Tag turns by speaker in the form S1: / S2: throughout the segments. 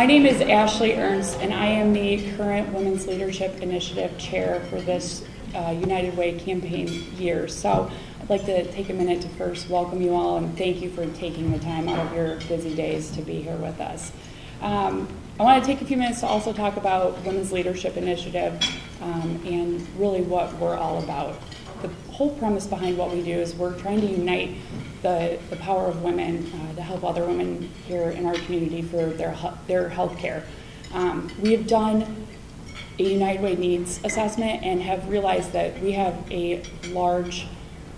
S1: My name is Ashley Ernst, and I am the current Women's Leadership Initiative Chair for this uh, United Way campaign year. So I'd like to take a minute to first welcome you all and thank you for taking the time out of your busy days to be here with us. Um, I want to take a few minutes to also talk about Women's Leadership Initiative um, and really what we're all about. The whole premise behind what we do is we're trying to unite the, the power of women uh, to help other women here in our community for their, their health care. Um, we have done a United Way needs assessment and have realized that we have a large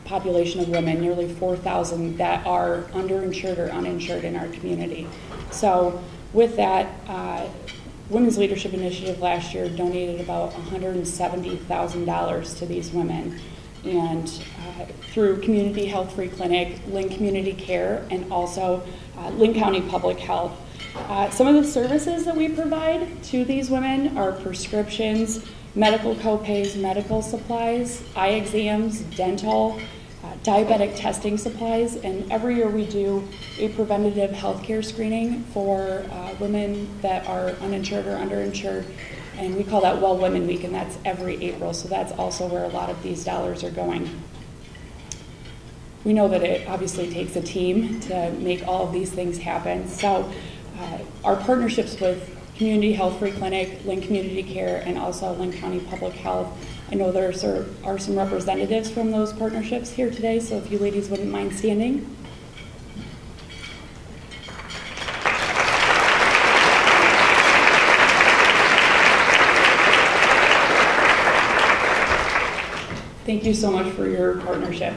S1: population of women, nearly 4,000, that are underinsured or uninsured in our community. So with that, uh, Women's Leadership Initiative last year donated about $170,000 to these women. And uh, through Community Health Free Clinic, Linn Community Care, and also uh, Linn County Public Health. Uh, some of the services that we provide to these women are prescriptions, medical copays, medical supplies, eye exams, dental, uh, diabetic testing supplies, and every year we do a preventative health care screening for uh, women that are uninsured or underinsured, and we call that Well Women Week, and that's every April, so that's also where a lot of these dollars are going. We know that it obviously takes a team to make all of these things happen, so uh, our partnerships with Community Health Free Clinic, Linn Community Care, and also Linn County Public Health I know there are some representatives from those partnerships here today, so if you ladies wouldn't mind standing. Thank you so much for your partnership.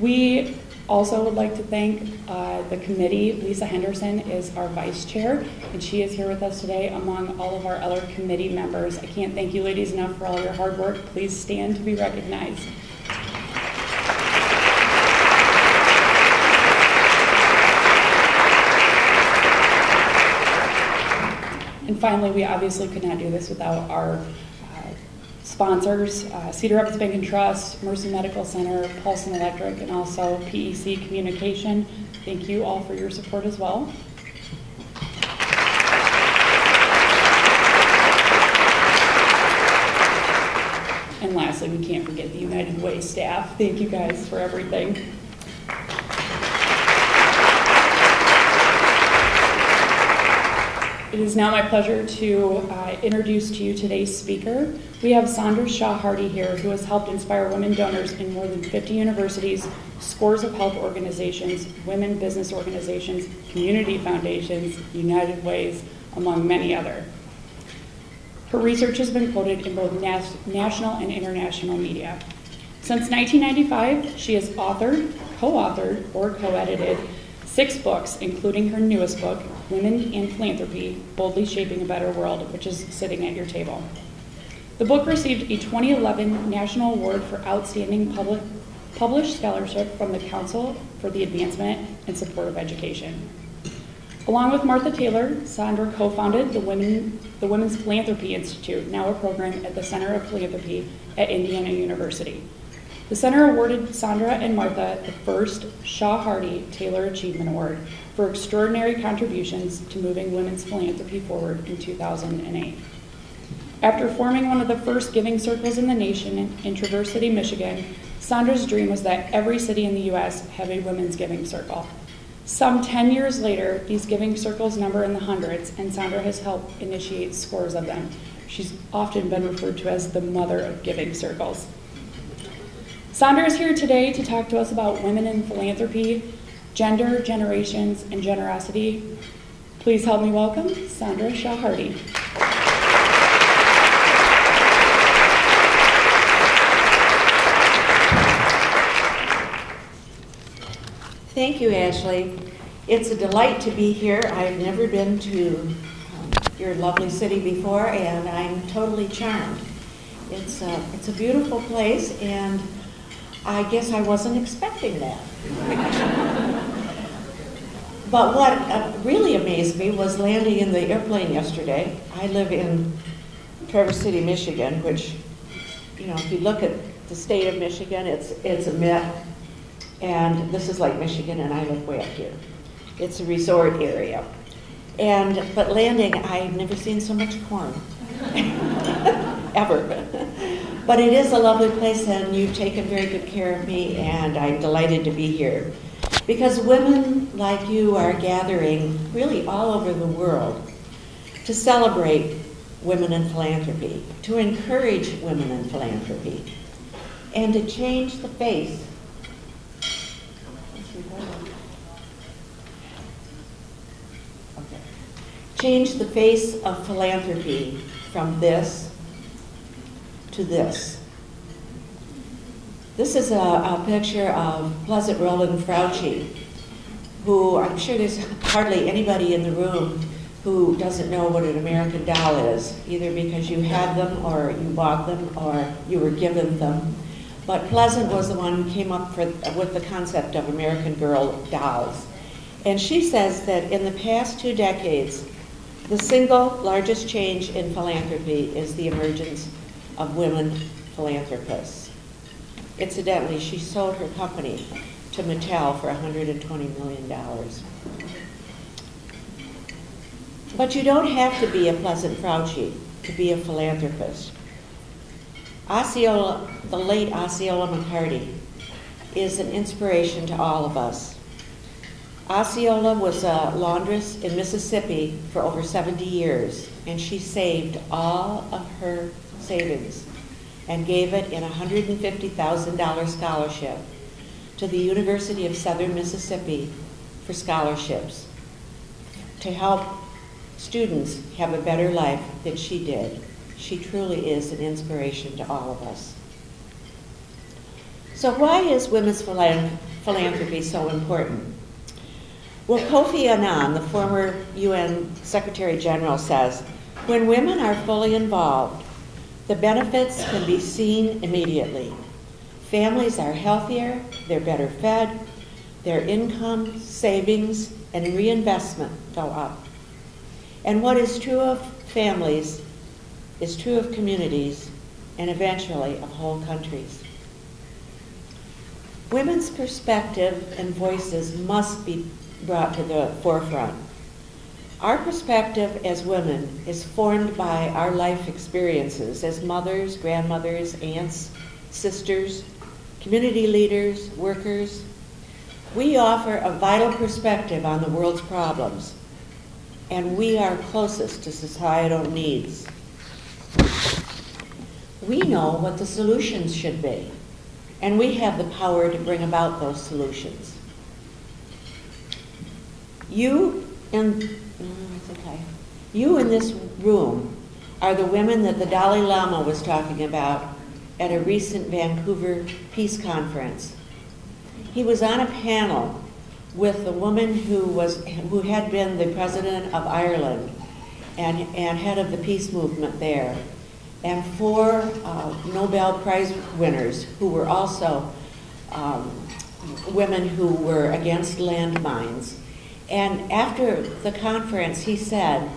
S1: We also would like to thank uh, the committee. Lisa Henderson is our vice chair, and she is here with us today among all of our other committee members. I can't thank you ladies enough for all your hard work. Please stand to be recognized. And finally, we obviously could not do this without our sponsors, uh, Cedar Rapids Bank and Trust, Mercy Medical Center, Paulson Electric, and also PEC Communication. Thank you all for your support as well. And lastly, we can't forget the United Way staff. Thank you guys for everything. It is now my pleasure to uh, introduce to you today's speaker. We have Sandra Shaw Hardy here, who has helped inspire women donors in more than 50 universities, scores of health organizations, women business organizations, community foundations, United Ways, among many other. Her research has been quoted in both nas national and international media. Since 1995, she has authored, co authored, or co edited six books, including her newest book, Women and Philanthropy Boldly Shaping a Better World, which is sitting at your table. The book received a 2011 National Award for Outstanding Public, Published Scholarship from the Council for the Advancement and Support of Education. Along with Martha Taylor, Sandra co founded the, Women, the Women's Philanthropy Institute, now a program at the Center of Philanthropy at Indiana University. The center awarded Sandra and Martha the first Shaw Hardy Taylor Achievement Award for extraordinary contributions to moving women's philanthropy forward in 2008. After forming one of the first giving circles in the nation in Traverse City, Michigan, Sandra's dream was that every city in the U.S. have a women's giving circle. Some 10 years later, these giving circles number in the hundreds, and Sandra has helped initiate scores of them. She's often been referred to as the mother of giving circles. Sandra is here today to talk to us about women in philanthropy, gender, generations, and generosity. Please help me welcome Sandra Shaw Hardy.
S2: Thank you, Ashley. It's a delight to be here. I've never been to um, your lovely city before, and I'm totally charmed. It's a, it's a beautiful place, and I guess I wasn't expecting that. but what uh, really amazed me was landing in the airplane yesterday. I live in Traverse City, Michigan, which, you know, if you look at the state of Michigan, it's, it's a myth. And this is like Michigan, and I live way up here. It's a resort area.
S3: And, but landing, I've never seen so much corn. Ever. But it is a lovely place and you've taken very good care of me and I'm delighted to be here. Because women like you are gathering really all over the world to celebrate women in philanthropy, to encourage women in philanthropy, and to change the face change the face of philanthropy from this to this. This is a, a picture of Pleasant Rowland Frautschi, who I'm sure there's hardly anybody in the room who doesn't know what an American doll is, either because you had them or you bought them or you were given them. But Pleasant was the one who came up for, with the concept of American Girl dolls. And she says that in the past two decades, the single largest change in philanthropy is the emergence of women philanthropists. Incidentally, she sold her company to Mattel for $120 million. But you don't have to be a Pleasant Frautschi to be a philanthropist. Osceola, the late Osceola McCarty, is an inspiration to all of us. Osceola was a laundress in Mississippi for over 70 years, and she saved all of her savings and gave it in a $150,000 scholarship to the University of Southern Mississippi for scholarships to help students have a better life than she did. She truly is an inspiration to all of us. So why is women's philanthropy so important? Well, Kofi Annan, the former UN Secretary General, says, when women are fully involved, the benefits can be seen immediately. Families are healthier, they're better fed, their income, savings, and reinvestment go up. And what is true of families is true of communities and eventually of whole countries. Women's perspective and voices must be brought to the forefront. Our perspective as women is formed by our life experiences as mothers, grandmothers, aunts, sisters, community leaders, workers. We offer a vital perspective on the world's problems and we are closest to societal needs. We know what the solutions should be, and we have the power to bring about those solutions. You in, okay. you in this room are the women that the Dalai Lama was talking about at a recent Vancouver Peace Conference. He was on a panel with the woman who was who had been the president of Ireland and, and head of the peace movement there, and four uh, Nobel Prize winners who were also um, women who were against landmines. And after the conference, he said,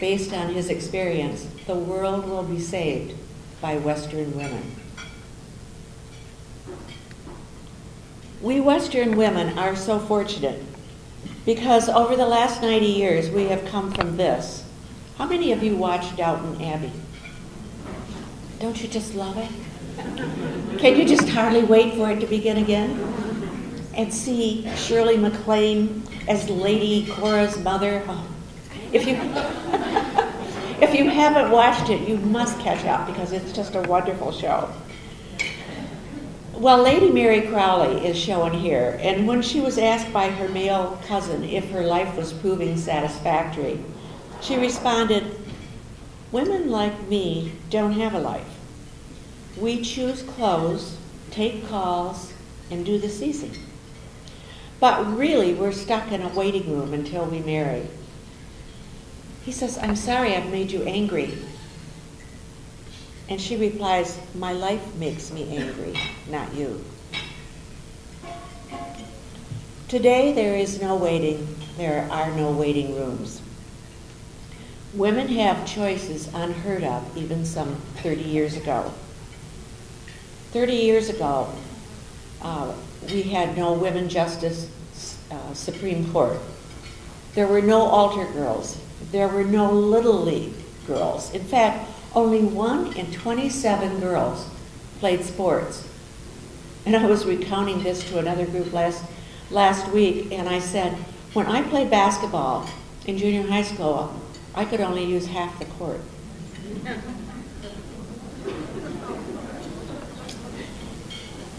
S3: based on his experience, the world will be saved by Western women. We Western women are so fortunate because over the last 90 years we have come from this. How many of you watched Downton Abbey? Don't you just love it? Can you just hardly wait for it to begin again? And see Shirley MacLaine as Lady Cora's mother? Oh, if you if you haven't watched it, you must catch up because it's just a wonderful show. Well, Lady Mary Crawley is shown here, and when she was asked by her male cousin if her life was proving satisfactory, she responded, Women like me don't have a life. We choose clothes, take calls, and do the seizing. But really, we're stuck in a waiting room until we marry. He says, I'm sorry I've made you angry. And she replies, My life makes me angry, not you. Today there is no waiting, there are no waiting rooms. Women have choices unheard of even some 30 years ago. 30 years ago, uh, we had no women justice uh, Supreme Court. There were no altar girls. There were no Little League girls. In fact, only one in 27 girls played sports. And I was recounting this to another group last, last week, and I said, when I played basketball in junior high school, I could only use half the court.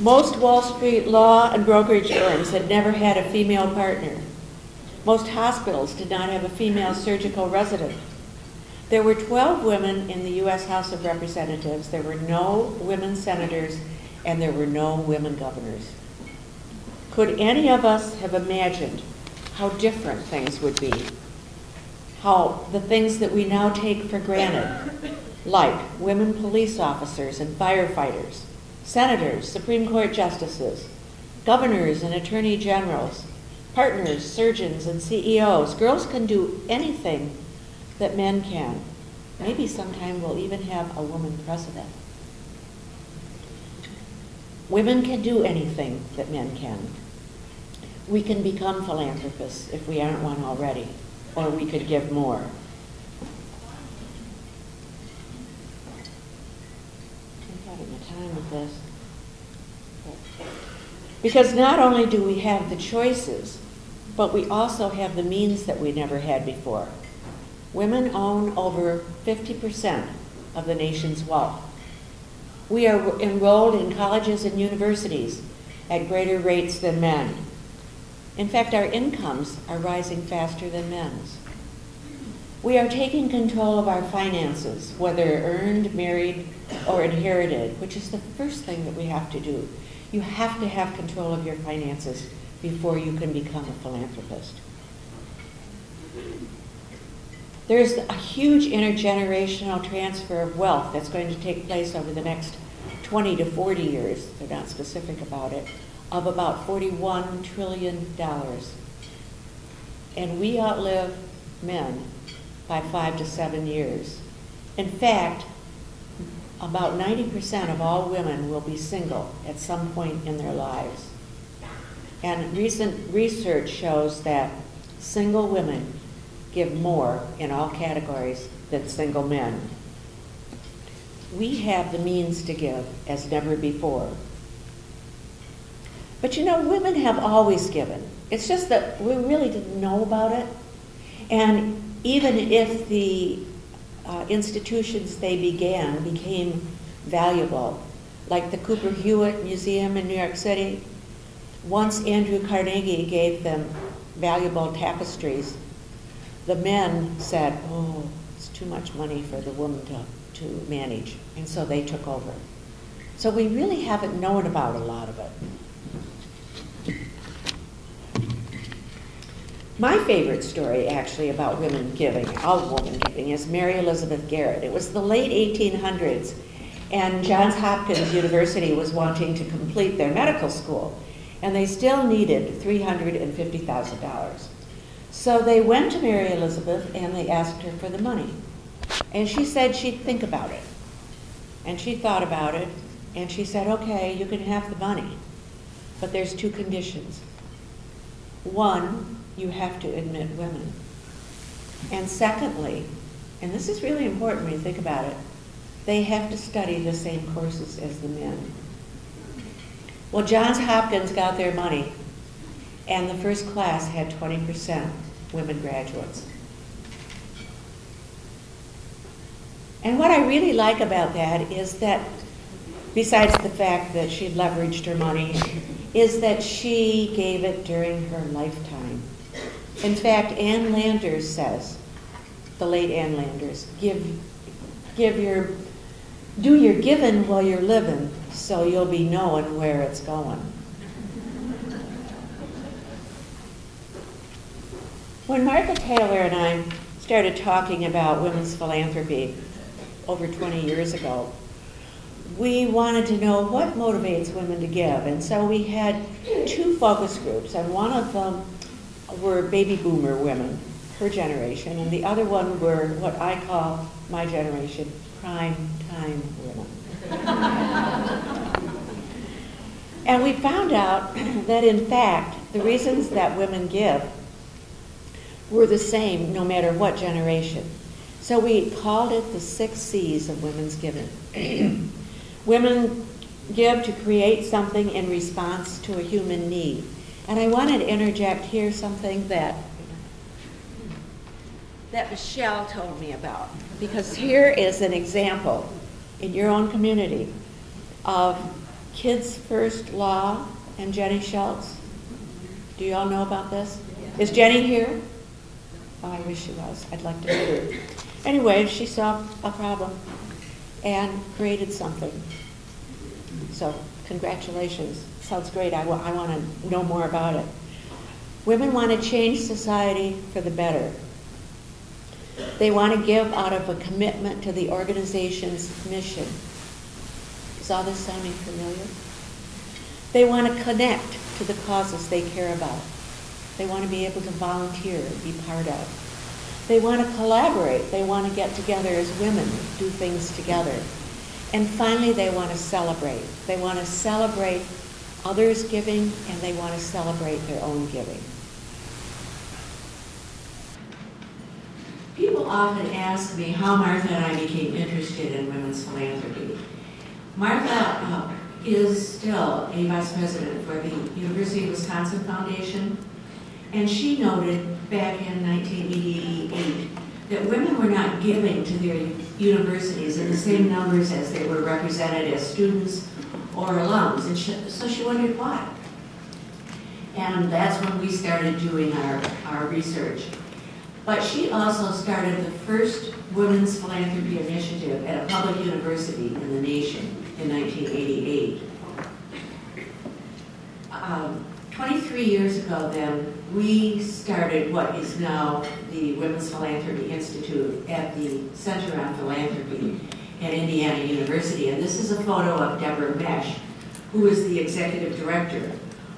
S3: Most Wall Street law and brokerage firms had never had a female partner. Most hospitals did not have a female surgical resident. There were 12 women in the U.S. House of Representatives. There were no women senators, and there were no women governors. Could any of us have imagined how different things would be? How the things that we now take for granted, like women police officers and firefighters, senators, Supreme Court justices, governors and attorney generals, partners, surgeons, and CEOs. Girls can do anything that men can. Maybe sometime we'll even have a woman president. Women can do anything that men can. We can become philanthropists if we aren't one already, or we could give more. I'm having a time with this. Because not only do we have the choices, but we also have the means that we never had before. Women own over 50% of the nation's wealth. We are enrolled in colleges and universities at greater rates than men. In fact, our incomes are rising faster than men's. We are taking control of our finances, whether earned, married, or inherited, which is the first thing that we have to do. You have to have control of your finances before you can become a philanthropist. There's a huge intergenerational transfer of wealth that's going to take place over the next 20 to 40 years, they're not specific about it, of about $41 trillion. And we outlive men by five to seven years. In fact, about 90% of all women will be single at some point in their lives. And recent research shows that single women give more in all categories than single men. We have the means to give as never before. But you know, women have always given. It's just that we really didn't know about it. And even if the uh, institutions they began became valuable, like the Cooper Hewitt Museum in New York City, once Andrew Carnegie gave them valuable tapestries the men said, oh, it's too much money for the woman to, to manage. And so they took over. So we really haven't known about a lot of it. My favorite story, actually, about women giving, of women giving, is Mary Elizabeth Garrett. It was the late 1800s, and Johns Hopkins University was wanting to complete their medical school, and they still needed $350,000. So they went to Mary Elizabeth and they asked her for the money. And she said she'd think about it. And she thought about it and she said, okay, you can have the money, but there's two conditions. One, you have to admit women. And secondly, and this is really important when you think about it, they have to study the same courses as the men. Well, Johns Hopkins got their money, and the first class had 20% women graduates. And what I really like about that is that, besides the fact that she leveraged her money, is that she gave it during her lifetime. In fact, Ann Landers says, the late Ann Landers, give, give your, do your giving while you're living, so you'll be knowing where it's going. When Martha Taylor and I started talking about women's philanthropy over 20 years ago, we wanted to know what motivates women to give. And so we had two focus groups, and one of them were baby boomer women, her generation, and the other one were what I call my generation, prime time women. and we found out that in fact, the reasons that women give were the same no matter what generation. So we called it the six C's of women's giving. Women give to create something in response to a human need. And I wanted to interject here something that that Michelle told me about. Because here is an example in your own community of Kids First Law and Jenny Schultz. Do you all know about this? Is Jenny here? Oh, I wish she was. I'd like to meet her. Anyway, she saw a problem and created something. So, congratulations. Sounds great. I want to know more about it. Women want to change society for the better. They want to give out of a commitment to the organization's mission. Is all this sounding familiar? They want to connect to the causes they care about. They want to be able to volunteer, and be part of. They want to collaborate. They want to get together as women, do things together. And finally, they want to celebrate. They want to celebrate others' giving and they want to celebrate their own giving. People often ask me how Martha and I became interested in women's philanthropy. Martha uh, is still a vice president for the University of Wisconsin Foundation, and she noted back in 1988 that women were not giving to their universities in the same numbers as they were represented as students or alums, and she, so she wondered why. And that's when we started doing our, our research. But she also started the first women's philanthropy initiative at a public university in the nation in 1988. Um, 23 years ago then, we started what is now the Women's Philanthropy Institute at the Center on Philanthropy at Indiana University. And this is a photo of Deborah Mesch, who is the executive director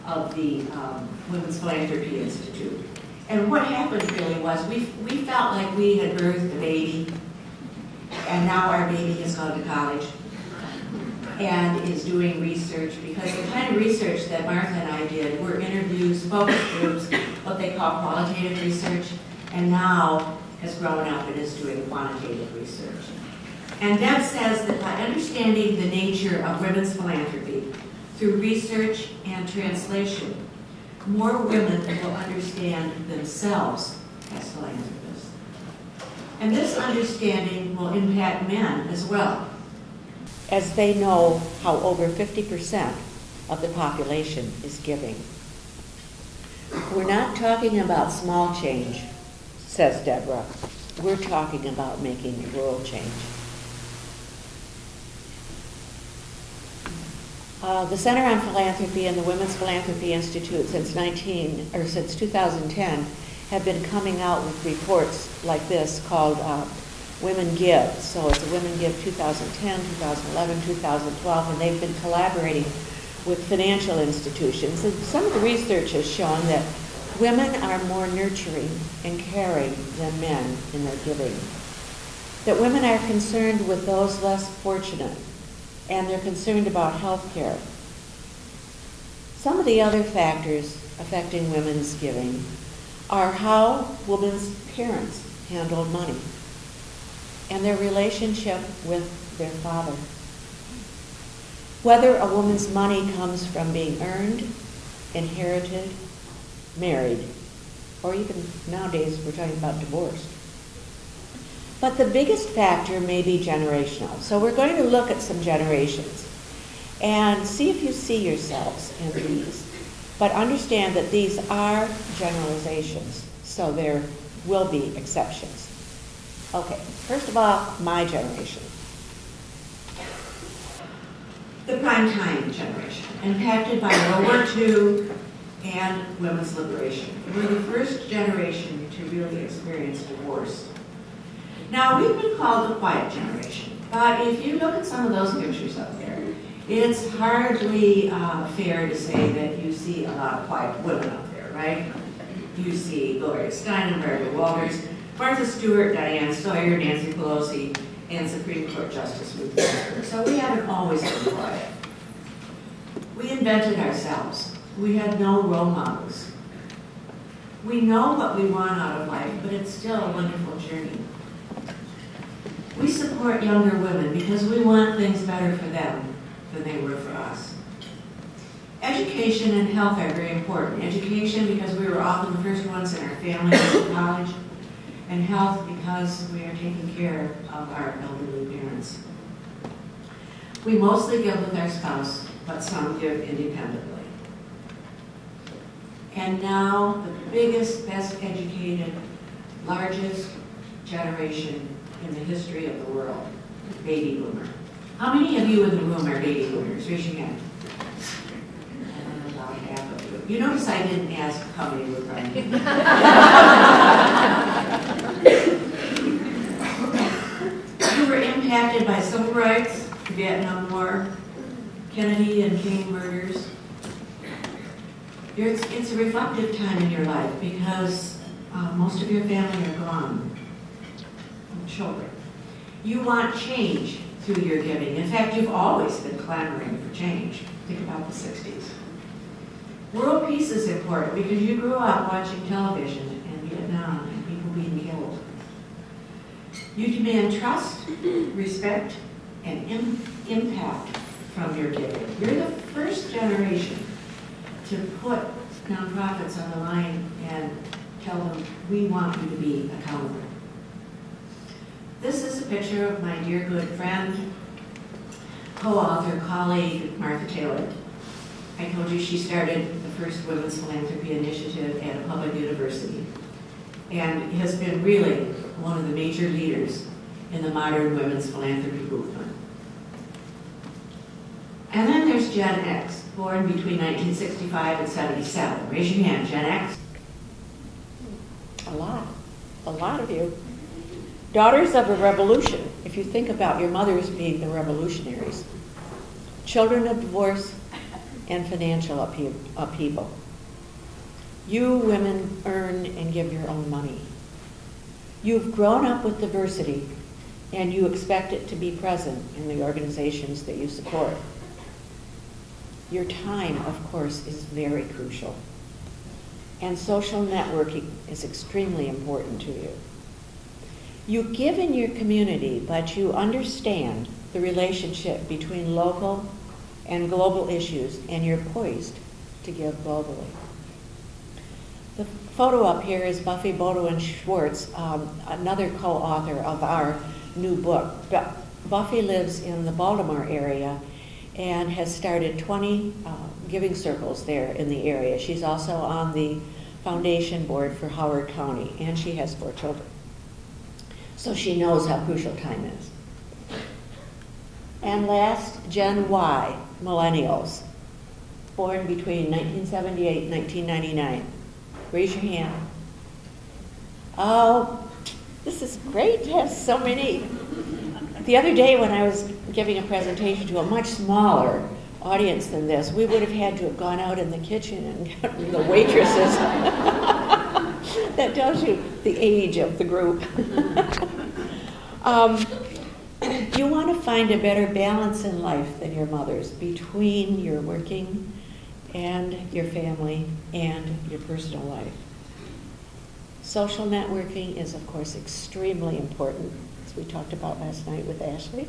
S3: of the um, Women's Philanthropy Institute. And what happened really was we, we felt like we had birthed a baby, and now our baby has gone to college and is doing research because the kind of research that Martha and I did were interviews, focus groups, what they call qualitative research, and now has grown up and is doing quantitative research. And Deb says that by understanding the nature of women's philanthropy through research and translation, more women will understand themselves as philanthropists. And this understanding will impact men as well, as they know how over 50% of the population is giving. We're not talking about small change, says Deborah. We're talking about making world change. Uh, the Center on Philanthropy and the Women's Philanthropy Institute since 19 or since 2010 have been coming out with reports like this called uh, Women Give. So it's a Women Give 2010, 2011, 2012, and they've been collaborating with financial institutions. And some of the research has shown that women are more nurturing and caring than men in their giving. That women are concerned with those less fortunate and they're concerned about health care. Some of the other factors affecting women's giving are how women's parents handled money and their relationship with their father. Whether a woman's money comes from being earned, inherited, married, or even nowadays we're talking about divorced. But the biggest factor may be generational. So we're going to look at some generations and see if you see yourselves in these. But understand that these are generalizations, so there will be exceptions. Okay, first of all, my generation. The prime time generation, impacted by World War II and women's liberation. We're the first generation to really experience divorce now, we've been called the quiet generation, but if you look at some of those pictures up there, it's hardly uh, fair to say that you see a lot of quiet women up there, right? You see Gloria Steinem, Barbara Walters, Martha Stewart, Diane Sawyer, Nancy Pelosi, and Supreme Court Justice Ruth Bader. So we haven't always been quiet. We invented ourselves. We had no role models.
S2: We know what we want out of life, but it's still a wonderful journey. We support younger women because we want things better for them than they were for us. Education and health are very important. Education because we were often the first ones in our family to college, and health because we are taking care of our elderly parents. We mostly give with our spouse, but some give independently. And now, the biggest, best educated, largest generation in the history of the world, baby boomer. How many of you in the room are baby boomers? Raise your hand. About half of you. You notice I didn't ask how many were pregnant. You were impacted by civil rights, the Vietnam War, Kennedy and King murders. It's, it's a reflective time in your life because uh, most of your family are gone, children. You want change through your giving. In fact, you've always been clamoring for change. Think about the 60s. World peace is important because you grew up watching television in Vietnam and people being killed. You demand trust, respect, and im- impact from your giving. You're the first generation to put nonprofits on the line and tell them, we want you to be accountable. This is a picture of my dear good friend, co-author, colleague, Martha Taylor. I told you she started the first women's philanthropy initiative at a public university and has been really one of the major leaders in the modern women's philanthropy movement. And then there's Gen X, born between 1965 and 77. Raise your hand, Gen X.
S3: A lot, a lot of you. Daughters of a revolution, if you think about your mothers being the revolutionaries. Children of divorce and financial uphe- upheaval. You women earn and give your own money. You've grown up with diversity and you expect it to be present in the organizations that you support. Your time, of course, is very crucial. And social networking is extremely important to you. You give in your community, but you understand the relationship between local and global issues, and you're poised to give globally. The photo up here is Buffy Beaudoin Schwartz, um, another co-author of our new book. Buffy lives in the Baltimore area and has started 20 uh, giving circles there in the area. She's also on the foundation board for Howard County, and she has four children. So she knows how crucial time is. And last, Gen Y, millennials, born between 1978 and 1999. Raise your hand. Oh, this is great to have so many. The other day when I was giving a presentation to a much smaller audience than this, we would have had to have gone out in the kitchen and gotten the waitresses. that tells you the age of the group. um, you want to find a better balance in life than your mother's between your working and your family and your personal life. Social networking is, of course, extremely important, as we talked about last night with Ashley.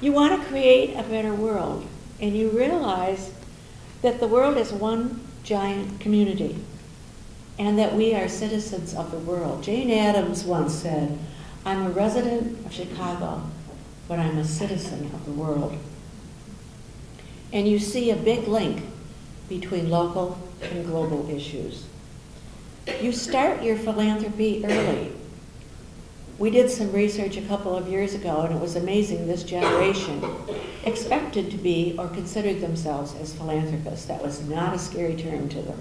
S3: You want to create a better world, and you realize that the world is one giant community and that we are citizens of the world. Jane Addams once said, I'm a resident of Chicago, but I'm a citizen of the world. And you see a big link between local and global issues. You start your philanthropy early. We did some research a couple of years ago, and it was amazing this generation expected to be or considered themselves as philanthropists. That was not a scary term to them.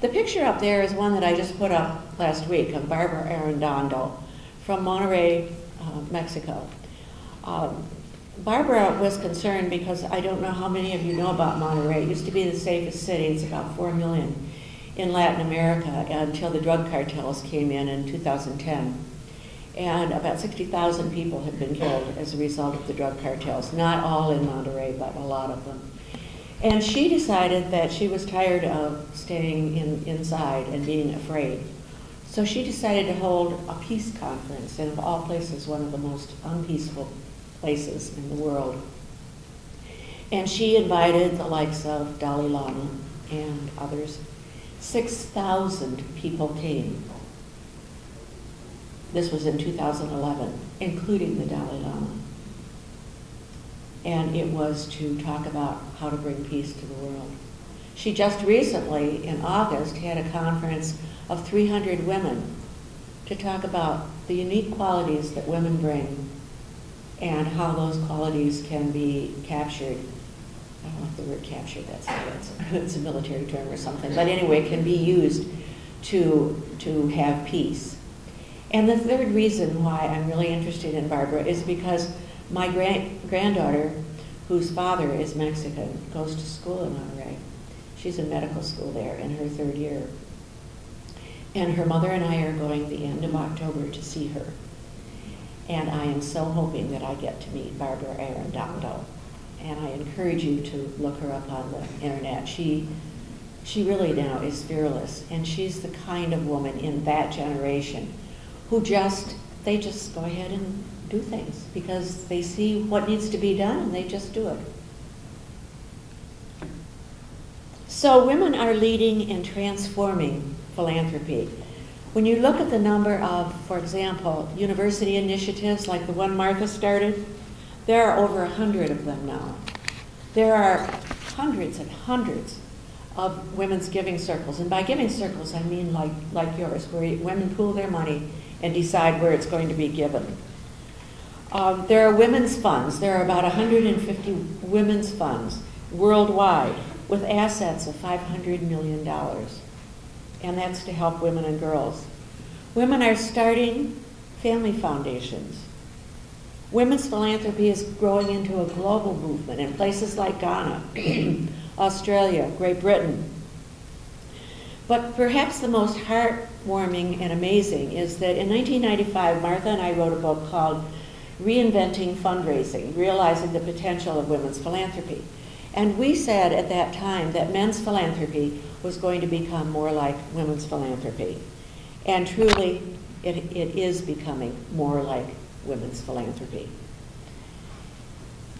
S3: The picture up there is one that I just put up last week of Barbara Arredondo from Monterrey, uh, Mexico. Um, Barbara was concerned because I don't know how many of you know about Monterrey. It used to be the safest city. It's about 4 million in Latin America until the drug cartels came in in 2010. And about 60,000 people have been killed as a result of the drug cartels. Not all in Monterrey, but a lot of them. And she decided that she was tired of staying in, inside and being afraid. So she decided to hold a peace conference, and of all places, one of the most unpeaceful places in the world. And she invited the likes of Dalai Lama and others. 6,000 people came. This was in 2011, including the Dalai Lama. And it was to talk about how to bring peace to the world. She just recently, in August, had a conference of 300 women to talk about the unique qualities that women bring and how those qualities can be captured. I don't like the word captured, that's, that's it's a military term or something, but anyway, can be used to, to have peace. And the third reason why I'm really interested in Barbara is because my grand, granddaughter, whose father is Mexican, goes to school in Monterrey. She's in medical school there in her third year. And her mother and I are going the end of October to see her. And I am so hoping that I get to meet Barbara Arredondo. And I encourage you to look her up on the internet. She, she really now is fearless. And she's the kind of woman in that generation who just, they just go ahead and do things because they see what needs to be done and they just do it. So women are leading and transforming philanthropy. When you look at the number of, for example, university initiatives like the one Martha started, there are over a hundred of them now. There are hundreds and hundreds of women's giving circles. And by giving circles, I mean like, like yours, where women pool their money and decide where it's going to be given. Um, there are women's funds. There are about 150 women's funds worldwide with assets of $500 million. And that's to help women and girls. Women are starting family foundations. Women's philanthropy is growing into a global movement in places like Ghana, Australia, Great Britain. But perhaps the most heartwarming and amazing is that in 1995, Martha and I wrote a book called Reinventing Fundraising, Realizing the Potential of Women's Philanthropy. And we said at that time that men's philanthropy was going to become more like women's philanthropy. And truly, it, it is becoming more like women's philanthropy.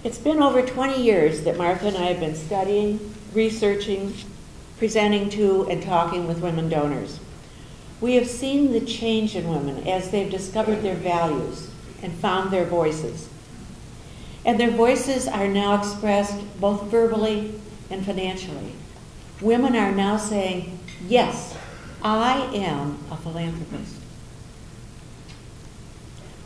S3: It's been over 20 years that Martha and I have been studying, researching, presenting to, and talking with women donors. We have seen the change in women as they've discovered their values and found their voices. And their voices are now expressed both verbally and financially. Women are now saying, Yes, I am a philanthropist.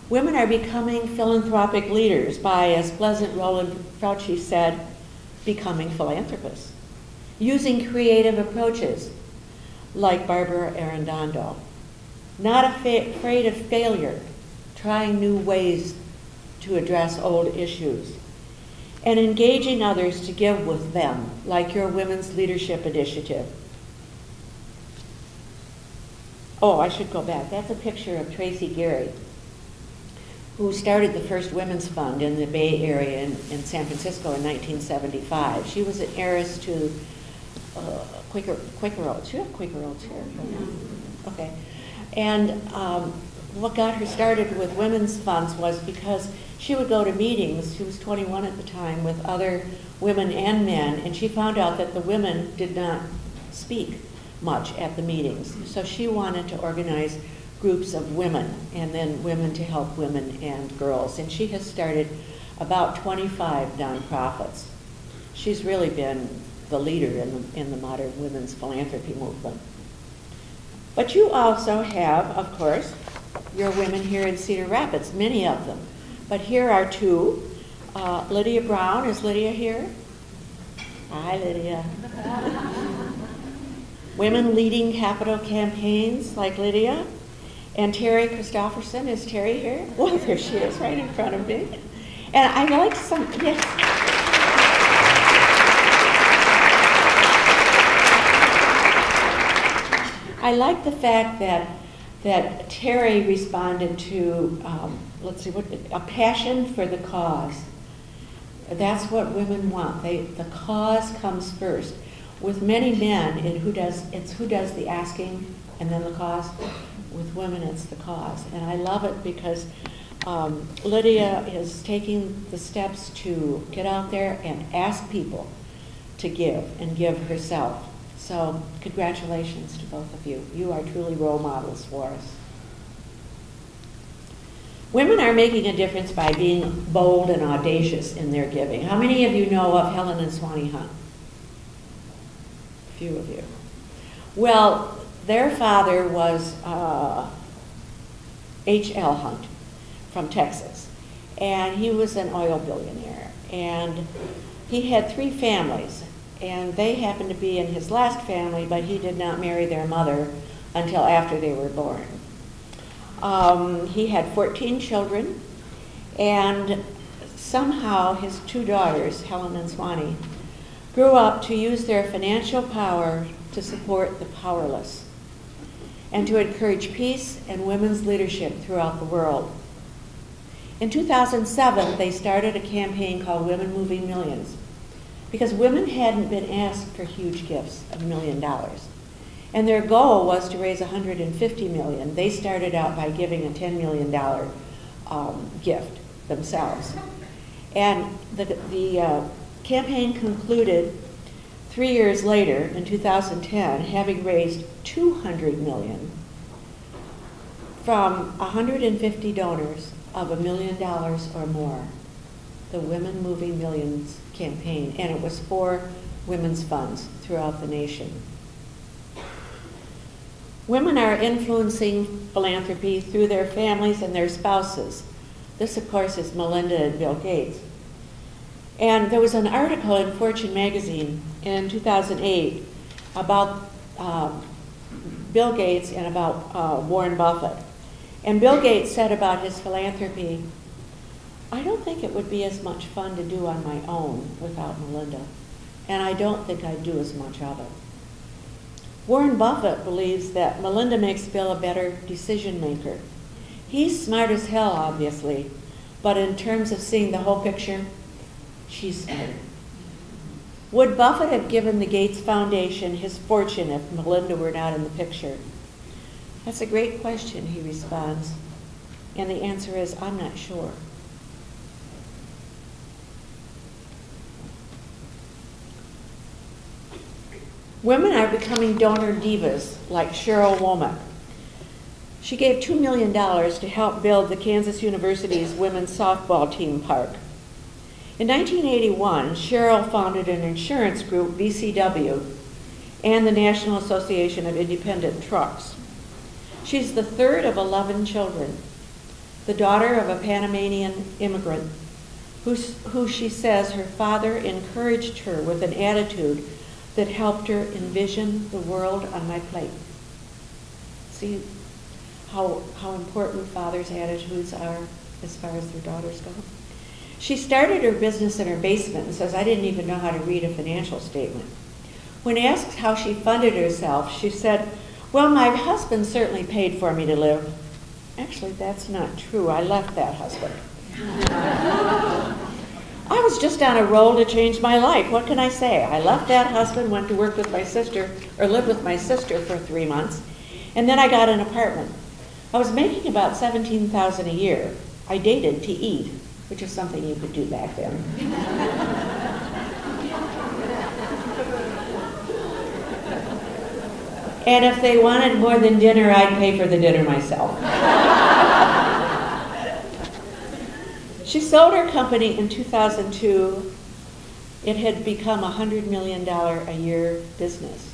S3: Women are becoming philanthropic leaders by, as Pleasant Rowland Frautschi said, becoming philanthropists, using creative approaches like Barbara Arredondo, not afraid of failure, trying new ways to address old issues, and engaging others to give with them, like your Women's Leadership Initiative. Oh, I should go back. That's a picture of Tracy Gary, who started the first women's fund in the Bay Area in, in San Francisco in 1975. She was an heiress to uh, Quaker, Quaker Oats. You have Quaker Oats here. Okay. And um, what got her started with women's funds was because she would go to meetings, she was 21 at the time, with other women and men, and she found out that the women did not speak much at the meetings. So she wanted to organize groups of women, and then women to help women and girls. And she has started about 25 nonprofits. She's really been the leader in the, in the modern women's philanthropy movement. But you also have, of course, your women here in Cedar Rapids, many of them. But here are two. Uh, Lydia Brown, is Lydia here? Hi, Lydia. Women leading capital campaigns like Lydia. And Terry Christofferson, is Terry here? Well, there she is, right in front of me. And I like some, yes. I like the fact that that Terry responded to, um, let's see, what, a passion for the cause. That's what women want. They, the cause comes first. With many men, it who does, it's who does the asking and then the cause. With women, it's the cause. And I love it because um, Lydia is taking the steps to get out there and ask people to give and give herself. So congratulations to both of you. You are truly role models for us. Women are making a difference by being bold and audacious in their giving. How many of you know of Helen and Swanee Hunt? A few of you. Well, their father was uh, H.L. Hunt from Texas, and he was an oil billionaire. And he had three families, and they happened to be in his last family, but he did not marry their mother until after they were born. Um, he had 14 children, and somehow his two daughters, Helen and Swanee, grew up to use their financial power to support the powerless and to encourage peace and women's leadership throughout the world. In 2007, they started a campaign called Women Moving Millions because women hadn't been asked for huge gifts of a million dollars. And their goal was to raise 150 million. They started out by giving a 10 million dollar um, gift themselves. And the, the uh, campaign concluded three years later, in 2010, having raised 200 million from 150 donors of a million dollars or more. The Women Moving Millions campaign, and it was for women's funds throughout the nation. Women are influencing philanthropy through their families and their spouses. This, of course, is Melinda and Bill Gates. And there was an article in Fortune magazine in 2008 about um, Bill Gates and about uh, Warren Buffett. And Bill Gates said about his philanthropy, I don't think it would be as much fun to do on my own without Melinda. And I don't think I'd do as much of it. Warren Buffett believes that Melinda makes Bill a better decision maker. He's smart as hell, obviously, but in terms of seeing the whole picture, she's smarter. Would Buffett have given the Gates Foundation his fortune if Melinda were not in the picture? That's a great question, he responds. And the answer is, I'm not sure. Women are becoming donor divas like Cheryl Womack. She gave $2 million to help build the Kansas University's women's softball team park. In 1981, Cheryl founded an insurance group, VCW, and the National Association of Independent Trucks. She's the third of 11 children, the daughter of a Panamanian immigrant who, who she says her father encouraged her with an attitude that helped her envision the world on my plate. See how, how important fathers' attitudes are as far as their daughters go? She started her business in her basement and says, I didn't even know how to read a financial statement. When asked how she funded herself, she said, Well, my husband certainly paid for me to live. Actually, that's not true. I left that husband. I was just on a roll to change my life. What can I say? I left that husband, went to work with my sister, or lived with my sister for three months, and then I got an apartment. I was making about 17000 a year. I dated to eat, which is something you could do back then. and if they wanted more than dinner, I'd pay for the dinner myself. She sold her company in 2002. It had become a $100 million a year business.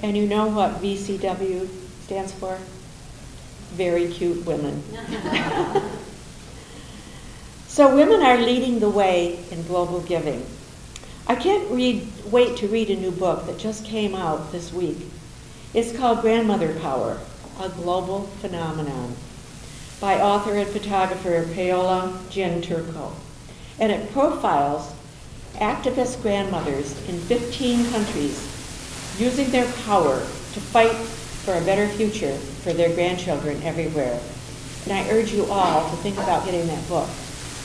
S3: And you know what VCW stands for? Very cute women. so women are leading the way in global giving. I can't read, wait to read a new book that just came out this week. It's called Grandmother Power, a Global Phenomenon by author and photographer Paola Gianturco. And it profiles activist grandmothers in 15 countries using their power to fight for a better future for their grandchildren everywhere. And I urge you all to think about getting that book.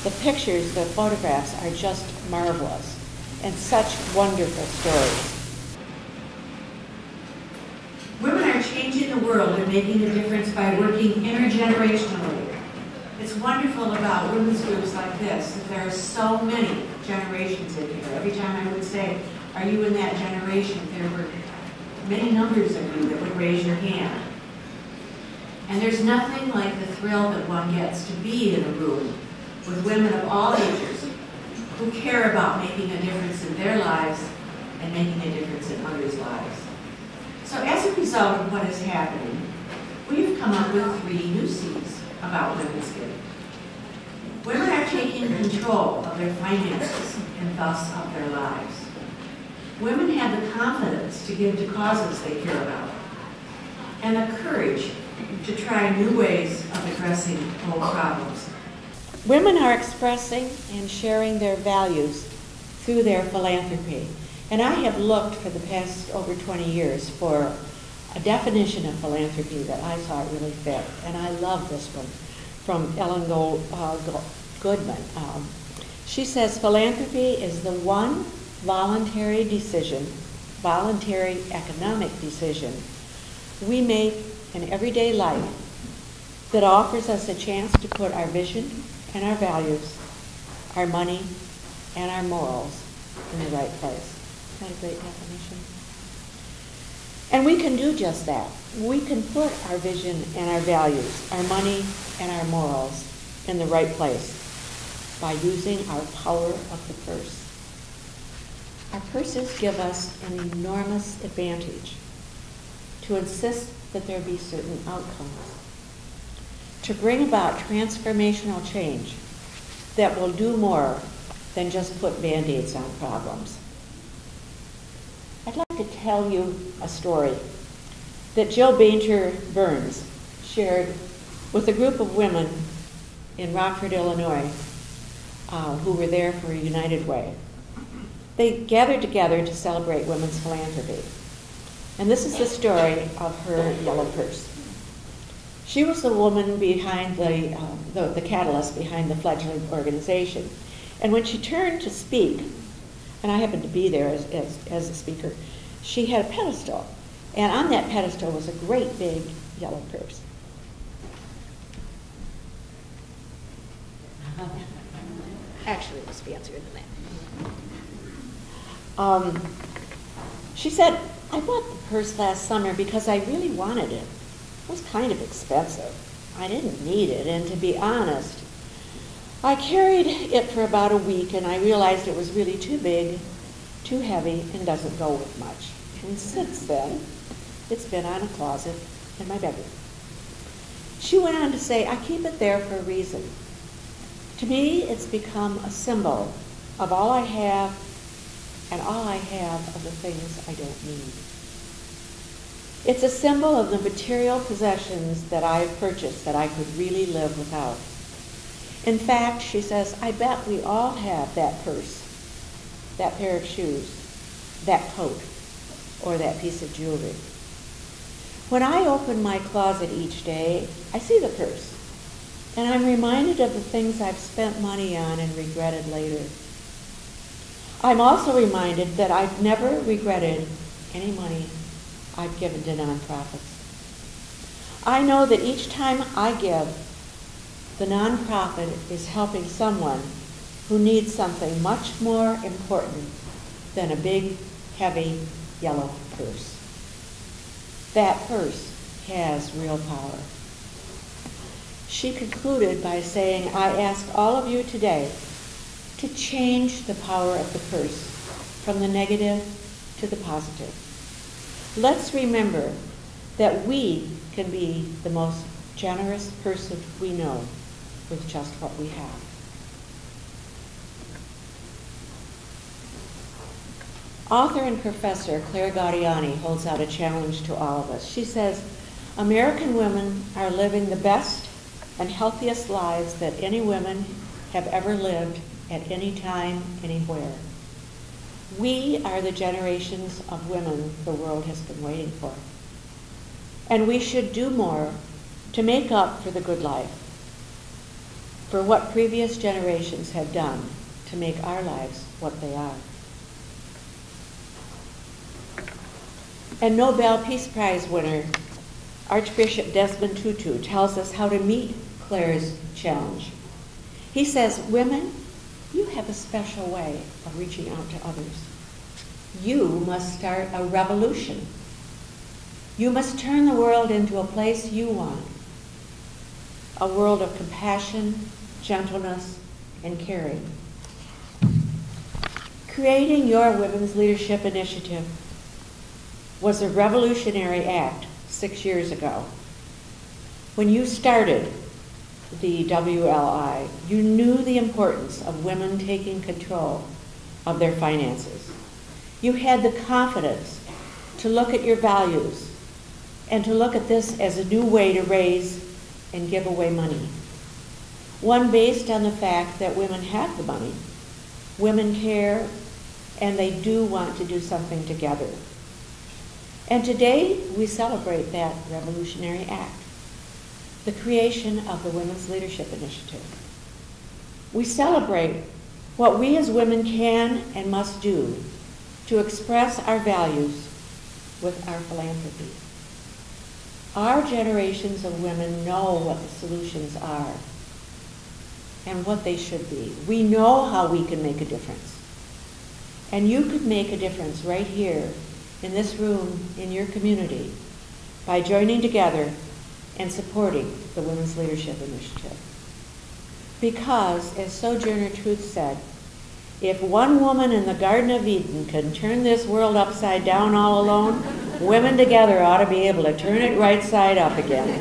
S3: The pictures, the photographs are just marvelous and such wonderful stories.
S2: Women are changing the world making a difference by working intergenerationally. It's wonderful about women's groups like this that there are so many generations in here. Every time I would say, are you in that generation, there were many numbers of you that would raise your hand. And there's nothing like the thrill that one gets to be in a room with women of all ages who care about making a difference in their lives and making a difference in others' lives. So as a result of what is happening, we've come up with three new C's about women's giving. Women are taking control of their finances and thus of their lives. Women have the confidence to give to causes they care about and the courage to try new ways of addressing old problems.
S3: Women are expressing and sharing their values through their philanthropy. And I have looked for the past over 20 years for a definition of philanthropy that I thought really fit. And I love this one from Ellen Gold, uh, Goodman. Um, she says philanthropy is the one voluntary decision, voluntary economic decision we make in everyday life that offers us a chance to put our vision and our values, our money, and our morals in the right place. Isn't that a great definition? And we can do just that. We can put our vision and our values, our money and our morals in the right place by using our power of the purse. Our purses give us an enormous advantage to insist that there be certain outcomes to bring about transformational change that will do more than just put band-aids on problems. I'd like to tell you a story that Jill Bainter Burns shared with a group of women in Rockford, Illinois, uh, who were there for United Way. They gathered together to celebrate women's philanthropy. And this is the story of her yellow purse. She was the woman behind the, uh, the, the catalyst behind the fledgling organization. And when she turned to speak, and I happened to be there as, as, as a speaker, she had a pedestal. And on that pedestal was a great big yellow purse. Actually, it was fancier than that. Um, she said, I bought the purse last summer because I really wanted it. It was kind of expensive. I didn't need it, and to be honest, I carried it for about a week and I realized it was really too big, too heavy, and doesn't go with much. And since then, it's been on a closet in my bedroom. She went on to say, I keep it there for a reason. To me, it's become a symbol of all I have and all I have of the things I don't need. It's a symbol of the material possessions that I have purchased that I could really live without. In fact, she says, I bet we all have that purse, that pair of shoes, that coat, or that piece of jewelry. When I open my closet each day, I see the purse, and I'm reminded of the things I've spent money on and regretted later. I'm also reminded that I've never regretted any money I've given to nonprofits. I know that each time I give, the nonprofit is helping someone who needs something much more important than a big, heavy, yellow purse. That purse has real power. She concluded by saying, I ask all of you today to change the power of the purse from the negative to the positive. Let's remember that we can be the most generous person we know with just what we have. Author and professor Claire Gaudiani holds out a challenge to all of us. She says, American women are living the best and healthiest lives that any women have ever lived at any time, anywhere. We are the generations of women the world has been waiting for. And we should do more to make up for the good life. For what previous generations have done to make our lives what they are. And Nobel Peace Prize winner Archbishop Desmond Tutu tells us how to meet Claire's challenge. He says, Women, you have a special way of reaching out to others. You must start a revolution. You must turn the world into a place you want a world of compassion, gentleness, and caring. Creating your Women's Leadership Initiative was a revolutionary act six years ago. When you started the WLI, you knew the importance of women taking control of their finances. You had the confidence to look at your values and to look at this as a new way to raise and give away money. One based on the fact that women have the money, women care, and they do want to do something together. And today we celebrate that revolutionary act, the creation of the Women's Leadership Initiative. We celebrate what we as women can and must do to express our values with our philanthropy. Our generations of women know what the solutions are and what they should be. We know how we can make a difference. And you could make a difference right here in this room, in your community, by joining together and supporting the Women's Leadership Initiative. Because, as Sojourner Truth said, if one woman in the Garden of Eden can turn this world upside down all alone, women together ought to be able to turn it right side up again.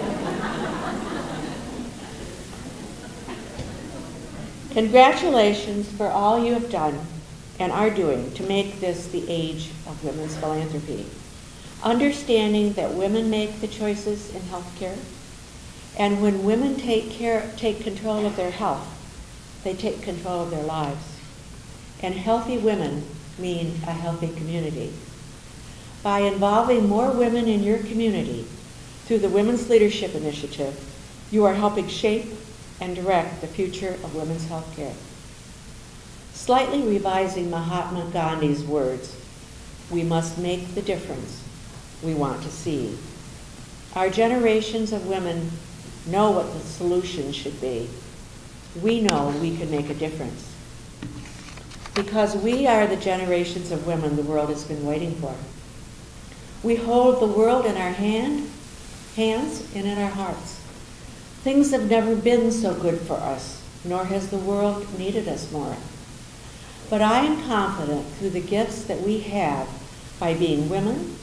S3: Congratulations for all you have done and are doing to make this the age of women's philanthropy. Understanding that women make the choices in healthcare, and when women take care, take control of their health, they take control of their lives. And healthy women mean a healthy community. By involving more women in your community through the Women's Leadership Initiative, you are helping shape and direct the future of women's healthcare. Slightly revising Mahatma Gandhi's words, we must make the difference we want to see. Our generations of women know what the solution should be. We know we can make a difference. Because we are the generations of women the world has been waiting for. We hold the world in our hand, hands and in our hearts. Things have never been so good for us, nor has the world needed us more. But I am confident through the gifts that we have by being women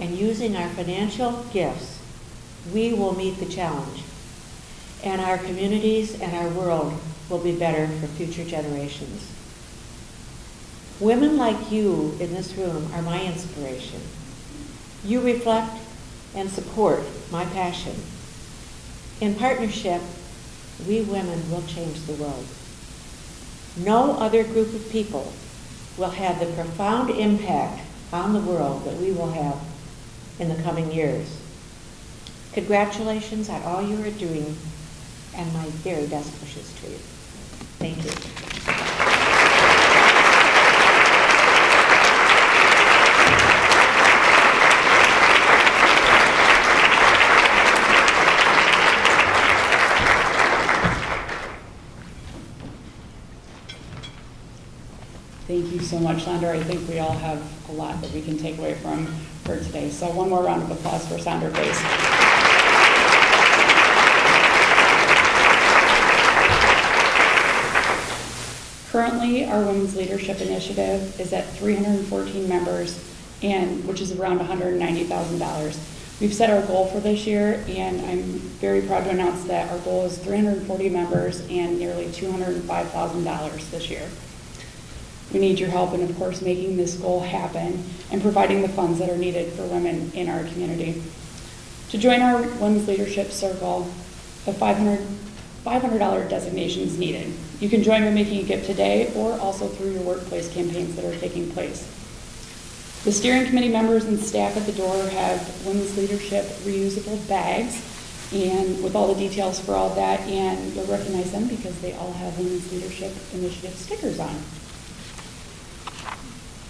S3: and using our financial gifts, we will meet the challenge. And our communities and our world will be better for future generations. Women like you in this room are my inspiration. You reflect and support my passion. In partnership, we women will change the world. No other group of people will have the profound impact on the world that we will have in the coming years. Congratulations on all you are doing and my very best wishes to you.
S1: Thank you. So much, Sandra. I think we all have a lot that we can take away from her today. So one more round of applause for Sandra, please. Currently, our Women's Leadership Initiative is at 314 members, and which is around $190,000. We've set our goal for this year, and I'm very proud to announce that our goal is 340 members and nearly $205,000 this year. We need your help in, of course, making this goal happen and providing the funds that are needed for women in our community. To join our Women's Leadership Circle, a $500, $500 designation is needed. You can join by making a gift today or also through your workplace campaigns that are taking place. The steering committee members and staff at the door have women's leadership reusable bags and with all the details for all that, and you'll recognize them because they all have Women's Leadership Initiative stickers on.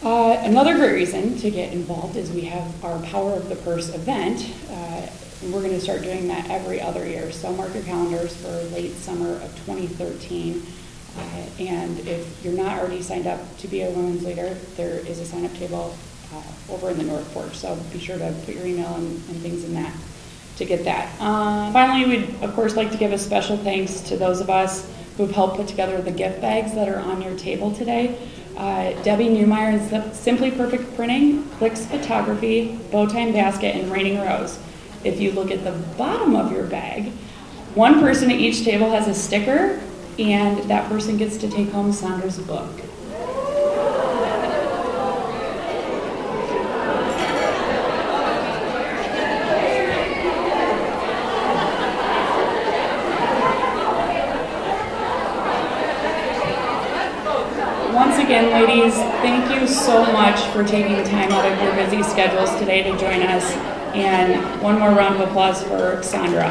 S1: Uh, another great reason to get involved is we have our Power of the Purse event. Uh, and we're going to start doing that every other year. So mark your calendars for late summer of 2013. Uh, and if you're not already signed up to be a women's leader, there is a sign-up table uh, over in the North Porch. So be sure to put your email and, and things in that to get that. Uh, finally, we'd of course like to give a special thanks to those of us who've helped put together the gift bags that are on your table today. Uh, Debbie Newmeyer and Simply Perfect Printing, Clicks Photography, Bowtime Basket, and Raining Rose. If you look at the bottom of your bag, one person at each table has a sticker, and that person gets to take home Sandra's book. Once again, ladies, thank you so much for taking time out of your busy schedules today to join us. And one more round of applause for Sandra.